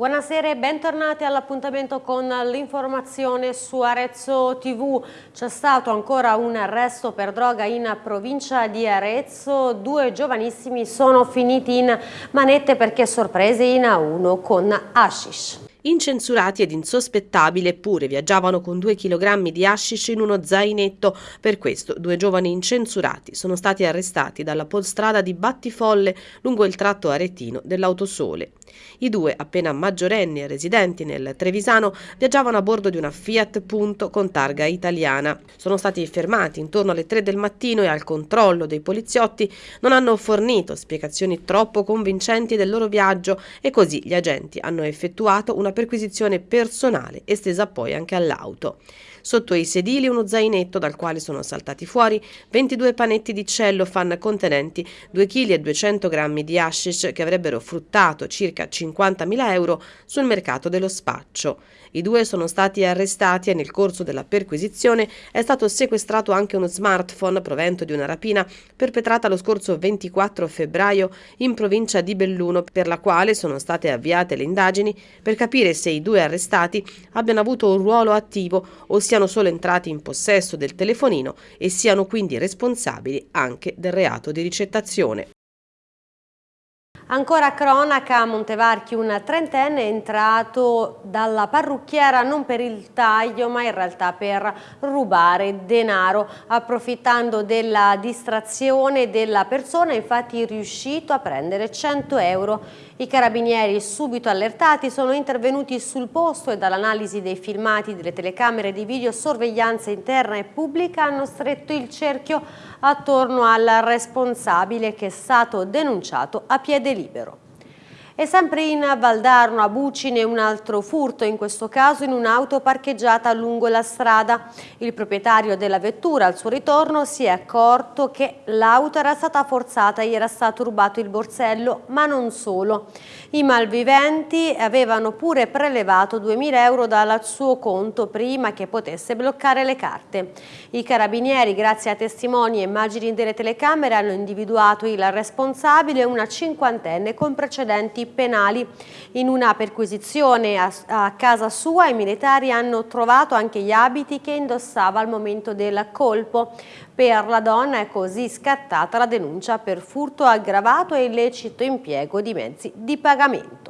Buonasera e bentornati all'appuntamento con l'informazione su Arezzo TV. C'è stato ancora un arresto per droga in provincia di Arezzo. Due giovanissimi sono finiti in manette perché sorpresi in A1 con hashish. Incensurati ed insospettabili eppure viaggiavano con due chilogrammi di hashish in uno zainetto. Per questo due giovani incensurati sono stati arrestati dalla polstrada di Battifolle lungo il tratto aretino dell'Autosole. I due, appena maggiorenni e residenti nel Trevisano, viaggiavano a bordo di una Fiat Punto con targa italiana. Sono stati fermati intorno alle 3 del mattino e al controllo dei poliziotti non hanno fornito spiegazioni troppo convincenti del loro viaggio e così gli agenti hanno effettuato una perquisizione personale estesa poi anche all'auto. Sotto i sedili uno zainetto dal quale sono saltati fuori 22 panetti di cellofan contenenti 2 kg 200 g di hashish che avrebbero fruttato circa 50.000 euro sul mercato dello spaccio. I due sono stati arrestati e nel corso della perquisizione è stato sequestrato anche uno smartphone provento di una rapina perpetrata lo scorso 24 febbraio in provincia di Belluno per la quale sono state avviate le indagini per capire se i due arrestati abbiano avuto un ruolo attivo o siano solo entrati in possesso del telefonino e siano quindi responsabili anche del reato di ricettazione. Ancora cronaca Montevarchi, un trentenne è entrato dalla parrucchiera non per il taglio ma in realtà per rubare denaro. Approfittando della distrazione della persona infatti è riuscito a prendere 100 euro. I carabinieri subito allertati sono intervenuti sul posto e dall'analisi dei filmati delle telecamere di videosorveglianza interna e pubblica hanno stretto il cerchio attorno al responsabile che è stato denunciato a piede libero. E sempre in Valdarno, a Bucine, un altro furto, in questo caso in un'auto parcheggiata lungo la strada. Il proprietario della vettura al suo ritorno si è accorto che l'auto era stata forzata e era stato rubato il borsello, ma non solo. I malviventi avevano pure prelevato 2.000 euro dal suo conto prima che potesse bloccare le carte. I carabinieri, grazie a testimoni e immagini delle telecamere, hanno individuato il responsabile, una cinquantenne con precedenti penali. In una perquisizione a, a casa sua i militari hanno trovato anche gli abiti che indossava al momento del colpo. Per la donna è così scattata la denuncia per furto aggravato e illecito impiego di mezzi di pagamento.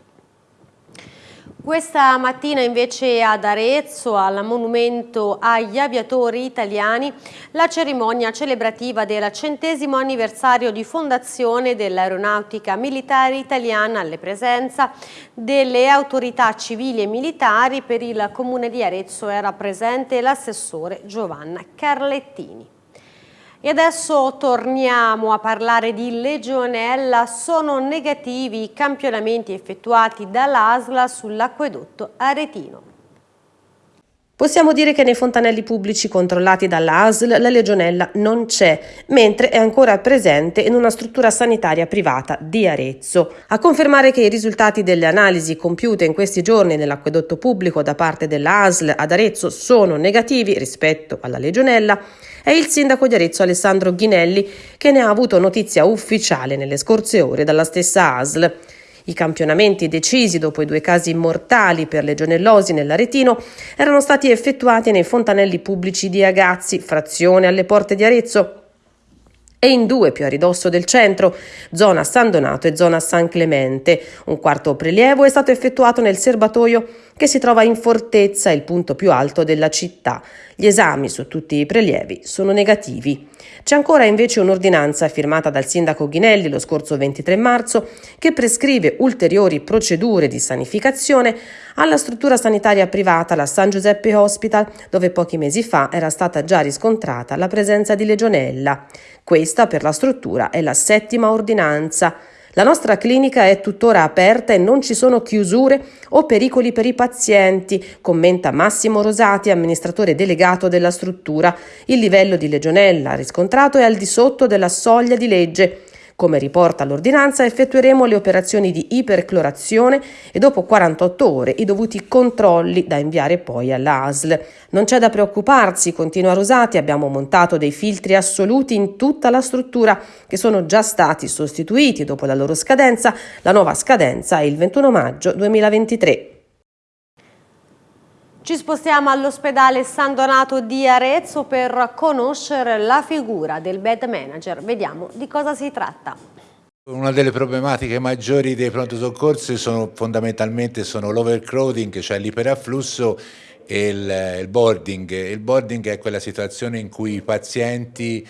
Questa mattina invece ad Arezzo, al monumento agli aviatori italiani, la cerimonia celebrativa del centesimo anniversario di fondazione dell'aeronautica militare italiana alle presenza delle autorità civili e militari per il comune di Arezzo era presente l'assessore Giovanna Carlettini. E adesso torniamo a parlare di legionella. Sono negativi i campionamenti effettuati dall'ASLA sull'acquedotto aretino. Possiamo dire che nei fontanelli pubblici controllati dalla ASL la legionella non c'è, mentre è ancora presente in una struttura sanitaria privata di Arezzo. A confermare che i risultati delle analisi compiute in questi giorni nell'acquedotto pubblico da parte della ASL ad Arezzo sono negativi rispetto alla legionella è il sindaco di Arezzo Alessandro Ghinelli che ne ha avuto notizia ufficiale nelle scorse ore dalla stessa ASL. I campionamenti decisi dopo i due casi mortali per legionellosi nell'Aretino erano stati effettuati nei fontanelli pubblici di Agazzi, frazione alle porte di Arezzo, e in due più a ridosso del centro, zona San Donato e zona San Clemente. Un quarto prelievo è stato effettuato nel serbatoio che si trova in Fortezza, il punto più alto della città. Gli esami su tutti i prelievi sono negativi. C'è ancora invece un'ordinanza firmata dal sindaco Ghinelli lo scorso 23 marzo che prescrive ulteriori procedure di sanificazione alla struttura sanitaria privata, la San Giuseppe Hospital, dove pochi mesi fa era stata già riscontrata la presenza di legionella. Questa per la struttura è la settima ordinanza. La nostra clinica è tuttora aperta e non ci sono chiusure o pericoli per i pazienti, commenta Massimo Rosati, amministratore delegato della struttura. Il livello di legionella riscontrato è al di sotto della soglia di legge. Come riporta l'ordinanza effettueremo le operazioni di iperclorazione e dopo 48 ore i dovuti controlli da inviare poi all'ASL. Non c'è da preoccuparsi, continua Rosati, abbiamo montato dei filtri assoluti in tutta la struttura che sono già stati sostituiti dopo la loro scadenza. La nuova scadenza è il 21 maggio 2023. Ci spostiamo all'ospedale San Donato di Arezzo per conoscere la figura del bed manager. Vediamo di cosa si tratta. Una delle problematiche maggiori dei pronto soccorsi sono fondamentalmente l'overcrowding, cioè l'iperafflusso e il, il boarding. Il boarding è quella situazione in cui i pazienti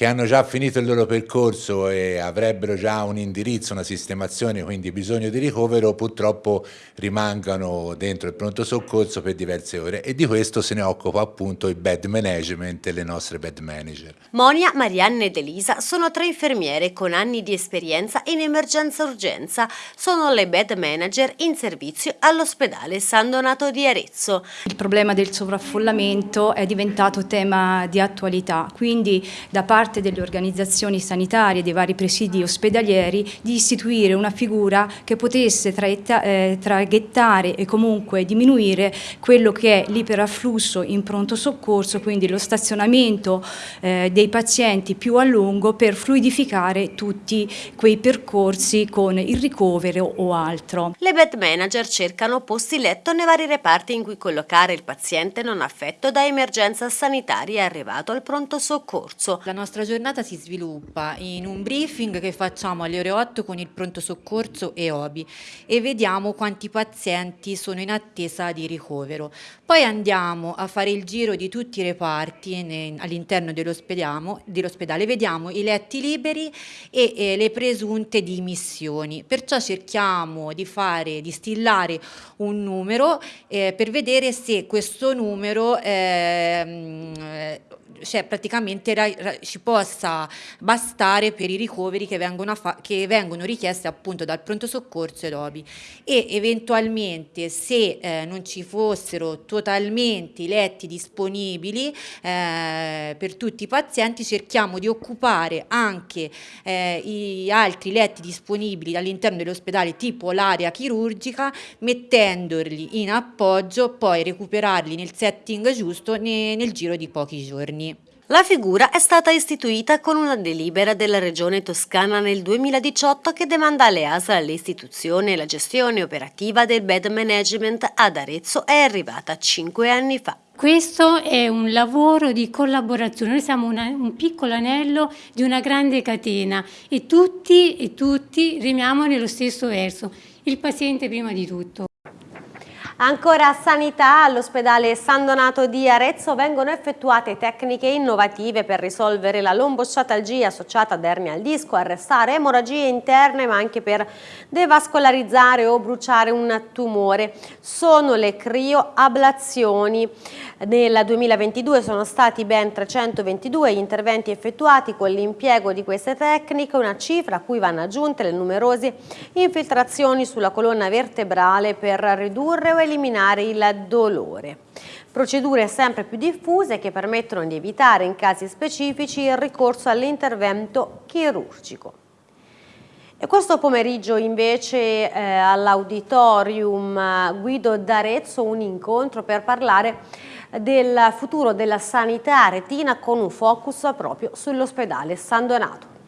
che hanno già finito il loro percorso e avrebbero già un indirizzo, una sistemazione, quindi bisogno di ricovero, purtroppo rimangano dentro il pronto soccorso per diverse ore e di questo se ne occupa appunto il bed management e le nostre bed manager. Monia, Marianne ed Elisa sono tre infermiere con anni di esperienza in emergenza-urgenza. Sono le bed manager in servizio all'ospedale San Donato di Arezzo. Il problema del sovraffollamento è diventato tema di attualità, quindi da parte parte delle organizzazioni sanitarie, dei vari presidi ospedalieri, di istituire una figura che potesse eh, traghettare e comunque diminuire quello che è l'iperafflusso in pronto soccorso, quindi lo stazionamento eh, dei pazienti più a lungo per fluidificare tutti quei percorsi con il ricovero o altro. Le bed manager cercano posti letto nei vari reparti in cui collocare il paziente non affetto da emergenza sanitaria arrivato al pronto soccorso. La nostra nostra giornata si sviluppa in un briefing che facciamo alle ore 8 con il pronto soccorso e OBI e vediamo quanti pazienti sono in attesa di ricovero. Poi andiamo a fare il giro di tutti i reparti all'interno dell'ospedale, vediamo i letti liberi e, le presunte dimissioni. Perciò cerchiamo di fare, di stillare un numero eh, per vedere se questo numero eh, cioè praticamente ra, ra, ci possa bastare per i ricoveri che vengono, che vengono richiesti appunto dal pronto soccorso ed OBI e eventualmente se eh, non ci fossero totalmente letti disponibili eh, per tutti i pazienti cerchiamo di occupare anche eh, i altri letti disponibili all'interno dell'ospedale tipo l'area chirurgica mettendoli in appoggio poi recuperarli nel setting giusto ne, nel giro di pochi giorni. La figura è stata istituita con una delibera della Regione Toscana nel 2018 che demanda alle ASL l'istituzione e la gestione operativa del bed management ad Arezzo è arrivata cinque anni fa. Questo è un lavoro di collaborazione, noi siamo una, un piccolo anello di una grande catena e tutti e tutti remiamo nello stesso verso, il paziente prima di tutto. Ancora sanità, all'ospedale San Donato di Arezzo vengono effettuate tecniche innovative per risolvere la lombosciatalgia associata ad ernia al disco, arrestare emorragie interne ma anche per devascolarizzare o bruciare un tumore. Sono le crioablazioni. Nel 2022 sono stati ben 322 gli interventi effettuati con l'impiego di queste tecniche, una cifra a cui vanno aggiunte le numerose infiltrazioni sulla colonna vertebrale per ridurre o eliminare eliminare il dolore. Procedure sempre più diffuse che permettono di evitare in casi specifici il ricorso all'intervento chirurgico. E questo pomeriggio invece eh, all'Auditorium Guido d'Arezzo un incontro per parlare del futuro della sanità retina con un focus proprio sull'ospedale San Donato.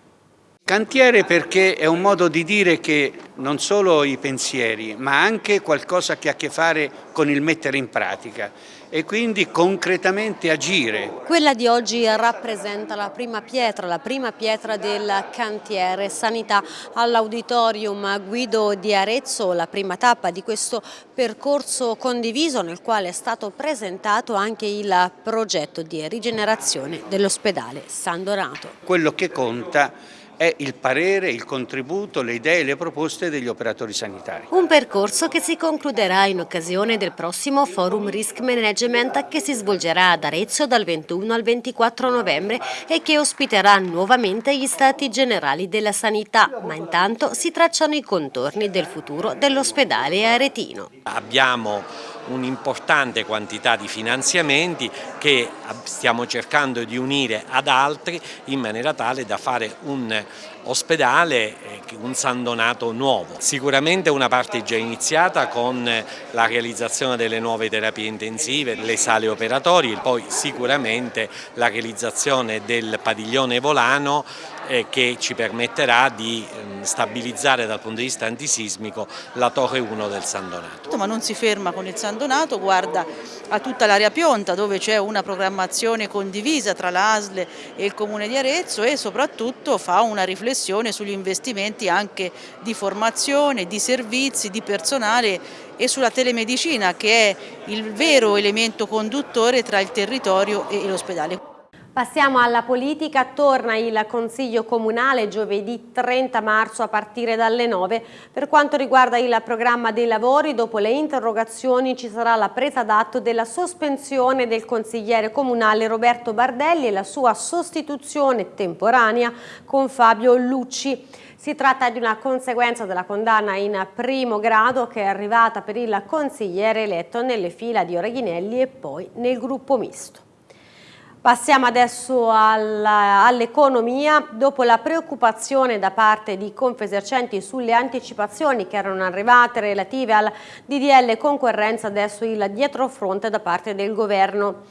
Cantiere perché è un modo di dire che non solo i pensieri, ma anche qualcosa che ha a che fare con il mettere in pratica e quindi concretamente agire. Quella di oggi rappresenta la prima pietra, la prima pietra del cantiere sanità all'auditorium Guido di Arezzo, la prima tappa di questo percorso condiviso nel quale è stato presentato anche il progetto di rigenerazione dell'ospedale San Donato. Quello che conta è il parere, il contributo, le idee e le proposte degli operatori sanitari. Un percorso che si concluderà in occasione del prossimo Forum Risk Management che si svolgerà ad Arezzo dal 21 al 24 novembre e che ospiterà nuovamente gli Stati Generali della Sanità, ma intanto si tracciano i contorni del futuro dell'ospedale aretino. Abbiamo un'importante quantità di finanziamenti che stiamo cercando di unire ad altri in maniera tale da fare un ospedale, eh, un San Donato nuovo. Sicuramente una parte è già iniziata con la realizzazione delle nuove terapie intensive, le sale operatorie, poi sicuramente la realizzazione del padiglione volano che ci permetterà di ehm, stabilizzare dal punto di vista antisismico la torre 1 del San Donato. Ma non si ferma con il San Donato, guarda a tutta l'area Pionta dove c'è una programmazione condivisa tra l'ASL e il Comune di Arezzo e soprattutto fa una riflessione sugli investimenti anche di formazione, di servizi, di personale e sulla telemedicina che è il vero elemento conduttore tra il territorio e l'ospedale. Passiamo alla politica, torna il Consiglio Comunale giovedì 30 marzo a partire dalle 9. Per quanto riguarda il programma dei lavori, dopo le interrogazioni ci sarà la presa d'atto della sospensione del consigliere comunale Roberto Bardelli e la sua sostituzione temporanea con Fabio Lucci. Si tratta di una conseguenza della condanna in primo grado che è arrivata per il consigliere eletto nelle fila di Oreghinelli e poi nel gruppo misto. Passiamo adesso all'economia. Dopo la preoccupazione da parte di Confesercenti sulle anticipazioni che erano arrivate relative al DDL concorrenza, adesso il dietrofronte da parte del governo.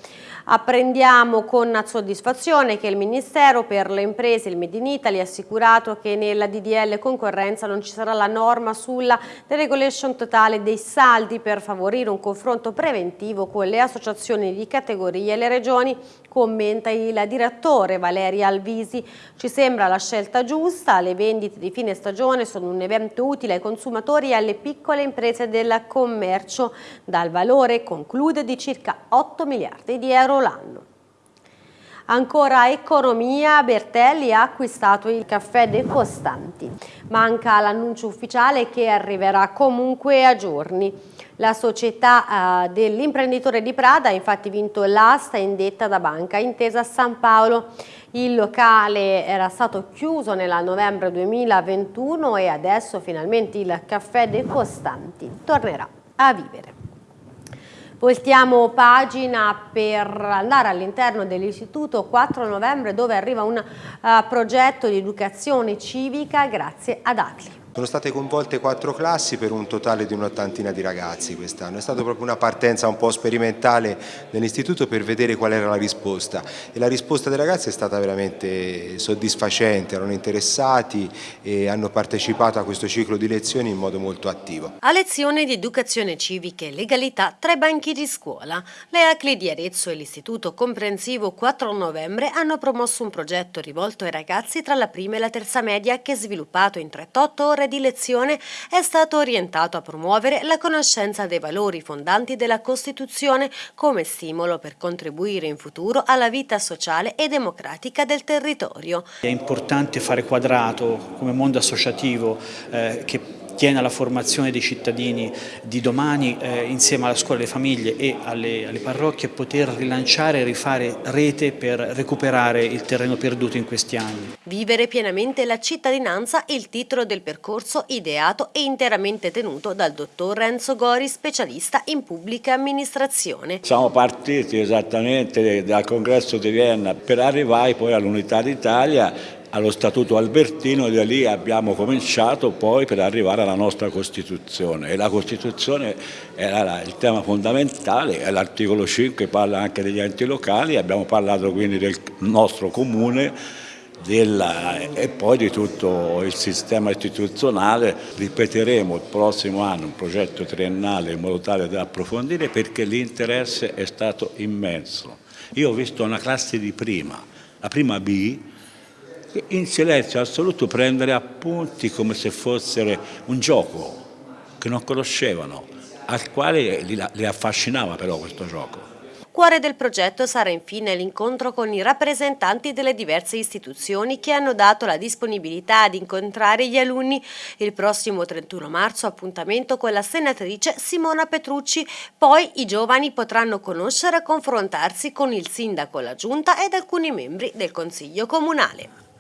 Apprendiamo con soddisfazione che il Ministero per le imprese, il Made in Italy, ha assicurato che nella DDL concorrenza non ci sarà la norma sulla deregulation totale dei saldi per favorire un confronto preventivo con le associazioni di categorie e le regioni, commenta il direttore Valeria Alvisi. Ci sembra la scelta giusta, le vendite di fine stagione sono un evento utile ai consumatori e alle piccole imprese del commercio, dal valore, conclude, di circa 8 miliardi di euro l'anno. Ancora economia, Bertelli ha acquistato il caffè dei Costanti. Manca l'annuncio ufficiale che arriverà comunque a giorni. La società eh, dell'imprenditore di Prada ha infatti vinto l'asta indetta da Banca Intesa San Paolo. Il locale era stato chiuso nella novembre 2021 e adesso finalmente il caffè dei Costanti tornerà a vivere. Voltiamo pagina per andare all'interno dell'istituto 4 novembre dove arriva un uh, progetto di educazione civica grazie ad Atli. Sono state coinvolte quattro classi per un totale di un'ottantina di ragazzi quest'anno. È stata proprio una partenza un po' sperimentale nell'istituto per vedere qual era la risposta e la risposta dei ragazzi è stata veramente soddisfacente, erano interessati e hanno partecipato a questo ciclo di lezioni in modo molto attivo. A lezione di educazione civica e legalità tra i banchi di scuola, le ACLI di Arezzo e l'Istituto Comprensivo 4 novembre hanno promosso un progetto rivolto ai ragazzi tra la prima e la terza media che sviluppato in 38 ore di lezione è stato orientato a promuovere la conoscenza dei valori fondanti della Costituzione come stimolo per contribuire in futuro alla vita sociale e democratica del territorio. È importante fare quadrato come mondo associativo eh, che tiene alla formazione dei cittadini di domani eh, insieme alla scuola, alle famiglie e alle, alle parrocchie poter rilanciare e rifare rete per recuperare il terreno perduto in questi anni. Vivere pienamente la cittadinanza il titolo del percorso ideato e interamente tenuto dal dottor Renzo Gori, specialista in pubblica amministrazione. Siamo partiti esattamente dal congresso di Vienna per arrivare poi all'Unità d'Italia allo Statuto Albertino e da lì abbiamo cominciato poi per arrivare alla nostra Costituzione e la Costituzione era il tema fondamentale, l'articolo 5 parla anche degli enti locali, abbiamo parlato quindi del nostro comune della, e poi di tutto il sistema istituzionale, ripeteremo il prossimo anno un progetto triennale in modo tale da approfondire perché l'interesse è stato immenso. Io ho visto una classe di prima, la prima B, in silenzio assoluto prendere appunti come se fossero un gioco che non conoscevano, al quale li affascinava però questo gioco. Cuore del progetto sarà infine l'incontro con i rappresentanti delle diverse istituzioni che hanno dato la disponibilità ad incontrare gli alunni. Il prossimo 31 marzo appuntamento con la senatrice Simona Petrucci. Poi i giovani potranno conoscere e confrontarsi con il sindaco, la giunta ed alcuni membri del Consiglio Comunale.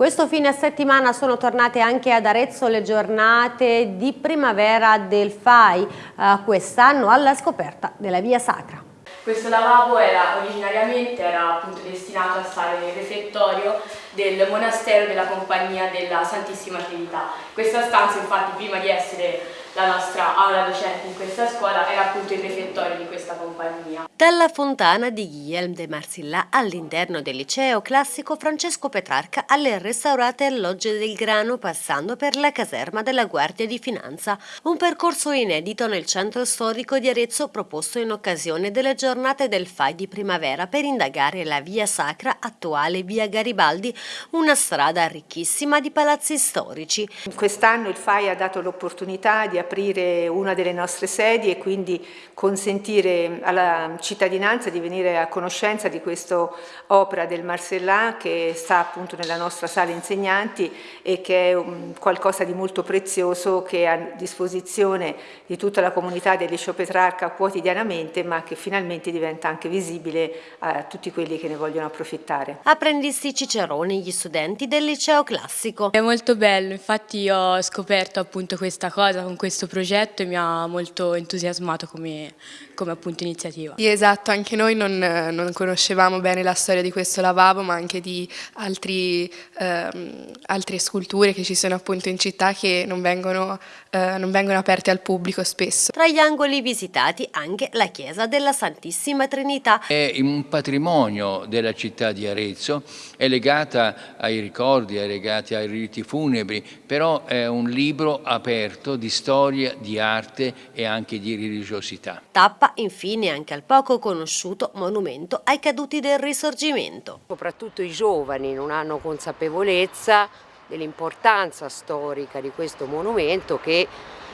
Questo fine settimana sono tornate anche ad Arezzo le giornate di primavera del FAI, eh, quest'anno alla scoperta della Via Sacra. Questo lavabo era originariamente era appunto destinato a stare nel refettorio del monastero della Compagnia della Santissima Trinità. Questa stanza infatti prima di essere la nostra aula docente in questa scuola era appunto il refettorio di questa compagnia. Dalla fontana di Guillaume de Marcilla all'interno del liceo classico Francesco Petrarca alle restaurate allogge del grano passando per la caserma della Guardia di Finanza, un percorso inedito nel centro storico di Arezzo proposto in occasione delle giornate del FAI di primavera per indagare la via sacra attuale via Garibaldi, una strada ricchissima di palazzi storici. Quest'anno il FAI ha dato l'opportunità di aprire una delle nostre sedi e quindi consentire alla cittadinanza di venire a conoscenza di questa opera del Marcellin che sta appunto nella nostra sala insegnanti e che è qualcosa di molto prezioso che è a disposizione di tutta la comunità del Liceo Petrarca quotidianamente ma che finalmente diventa anche visibile a tutti quelli che ne vogliono approfittare. Apprendisti Ciceroni, gli studenti del liceo classico. È molto bello, infatti ho scoperto appunto questa cosa con questo questo progetto e mi ha molto entusiasmato come, come appunto iniziativa. Sì, esatto, anche noi non, non, conoscevamo bene la storia di questo lavabo, ma anche di altri, ehm, altre sculture che ci sono appunto in città che non vengono, eh, non vengono aperte al pubblico spesso. Tra gli angoli visitati anche la chiesa della Santissima Trinità. È un patrimonio della città di Arezzo, è legata ai ricordi, è legata ai riti funebri, però è un libro aperto di storia storia, di arte e anche di religiosità. Tappa infine anche al poco conosciuto monumento ai caduti del risorgimento. Soprattutto i giovani non hanno consapevolezza dell'importanza storica di questo monumento che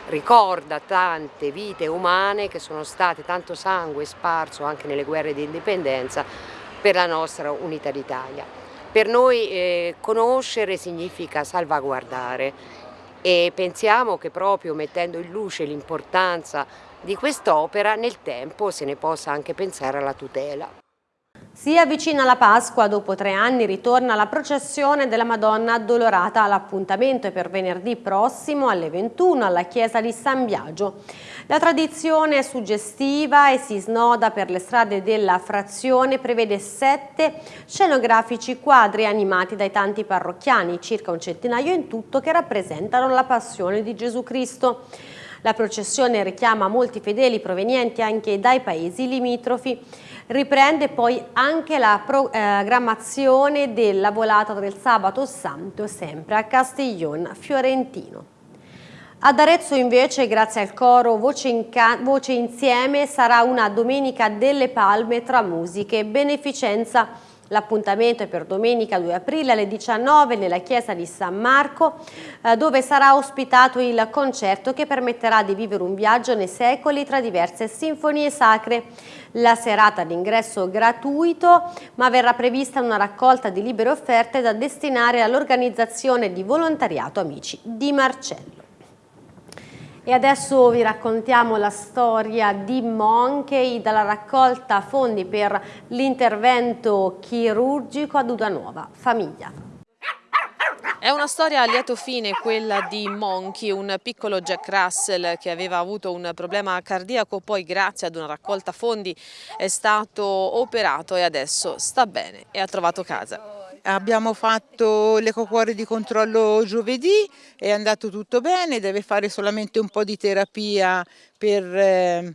ricorda tante vite umane che sono state, tanto sangue sparso anche nelle guerre di indipendenza per la nostra unità d'Italia. Per noi eh, conoscere significa salvaguardare e pensiamo che proprio mettendo in luce l'importanza di quest'opera nel tempo se ne possa anche pensare alla tutela. Si avvicina la Pasqua, dopo tre anni ritorna la processione della Madonna Addolorata. L'appuntamento è per venerdì prossimo alle 21 alla chiesa di San Biagio. La tradizione è suggestiva e si snoda per le strade della frazione, prevede sette scenografici quadri animati dai tanti parrocchiani, circa un centinaio in tutto, che rappresentano la passione di Gesù Cristo. La processione richiama molti fedeli provenienti anche dai paesi limitrofi. Riprende poi anche la programmazione della volata del sabato santo sempre a Castiglion Fiorentino. Ad Arezzo invece, grazie al coro Voce, Voce, Insieme, sarà una Domenica delle Palme tra musiche beneficenza. L'appuntamento è per domenica 2 aprile alle 19 nella chiesa di San Marco, eh, dove sarà ospitato il concerto che permetterà di vivere un viaggio nei secoli tra diverse sinfonie sacre. La serata d'ingresso gratuito, ma verrà prevista una raccolta di libere offerte da destinare all'organizzazione di volontariato Amici di Marcello. E adesso vi raccontiamo la storia di Monkey dalla raccolta fondi per l'intervento chirurgico ad Udanuova Famiglia. È una storia a lieto fine quella di Monkey, un piccolo Jack Russell che aveva avuto un problema cardiaco, poi grazie ad una raccolta fondi è stato operato e adesso sta bene e ha trovato casa. Abbiamo fatto l'ecocuore di controllo giovedì, è andato tutto bene, deve fare solamente un po' di terapia per eh,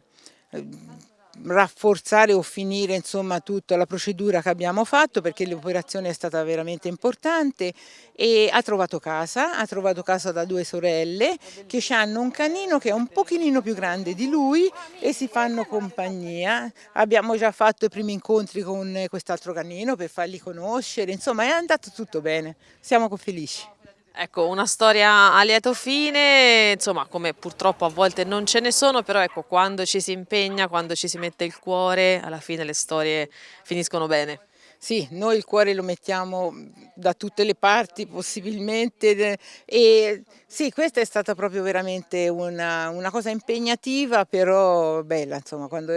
rafforzare o finire insomma tutta la procedura che abbiamo fatto perché l'operazione è stata veramente importante e ha trovato casa, ha trovato casa da due sorelle che hanno un canino che è un pochino più grande di lui e si fanno compagnia. Abbiamo già fatto i primi incontri con quest'altro canino per farli conoscere, insomma è andato tutto bene, siamo felici. Ecco, una storia a lieto fine, insomma, come purtroppo a volte non ce ne sono, però ecco, quando ci si impegna, quando ci si mette il cuore, alla fine le storie finiscono bene. Sì, noi il cuore lo mettiamo da tutte le parti possibilmente e sì, questa è stata proprio veramente una, una cosa impegnativa, però bella, insomma, quando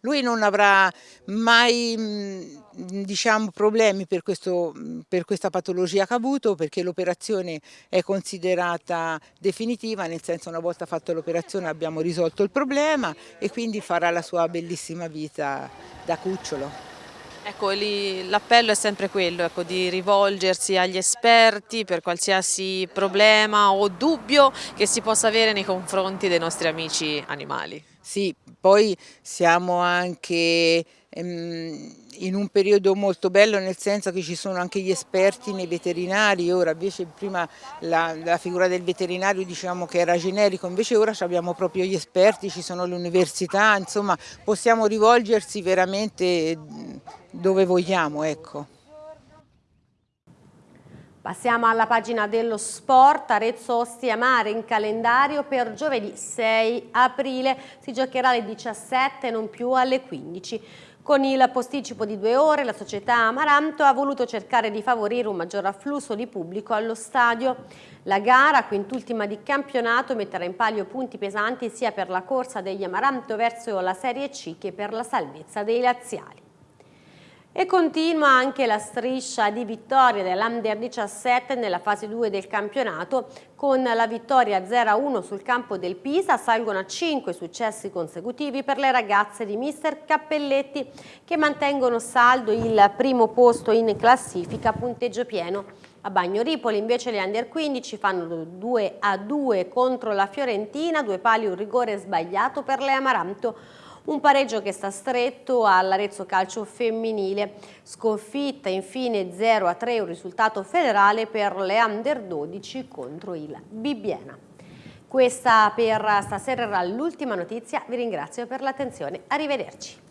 lui non avrà mai diciamo, problemi per, questo, per questa patologia che ha avuto perché l'operazione è considerata definitiva, nel senso una volta fatta l'operazione abbiamo risolto il problema e quindi farà la sua bellissima vita da cucciolo. Ecco, l'appello è sempre quello, ecco, di rivolgersi agli esperti per qualsiasi problema o dubbio che si possa avere nei confronti dei nostri amici animali. Sì, poi siamo anche ehm, in un periodo molto bello nel senso che ci sono anche gli esperti nei veterinari, ora invece prima la, la figura del veterinario diciamo che era generico, invece ora abbiamo proprio gli esperti, ci sono le università, insomma possiamo rivolgersi veramente dove vogliamo. Ecco. Passiamo alla pagina dello sport, Arezzo Ostia Mare in calendario per giovedì 6 aprile, si giocherà alle 17 non più alle 15. Con il posticipo di due ore la società Amaranto ha voluto cercare di favorire un maggior afflusso di pubblico allo stadio. La gara, quintultima di campionato, metterà in palio punti pesanti sia per la corsa degli Amaranto verso la Serie C che per la salvezza dei laziali. E continua anche la striscia di vittorie dell'Under 17 nella fase 2 del campionato. Con la vittoria 0-1 sul campo del Pisa salgono a 5 successi consecutivi per le ragazze di mister Cappelletti che mantengono saldo il primo posto in classifica punteggio pieno. A Bagno Ripoli invece le Under 15 fanno 2 2 contro la Fiorentina, due pali un rigore sbagliato per le Amaranto un pareggio che sta stretto all'Arezzo Calcio femminile. Sconfitta infine 0-3, un risultato federale per le Under 12 contro il Bibbiena. Questa per stasera era l'ultima notizia, vi ringrazio per l'attenzione, arrivederci.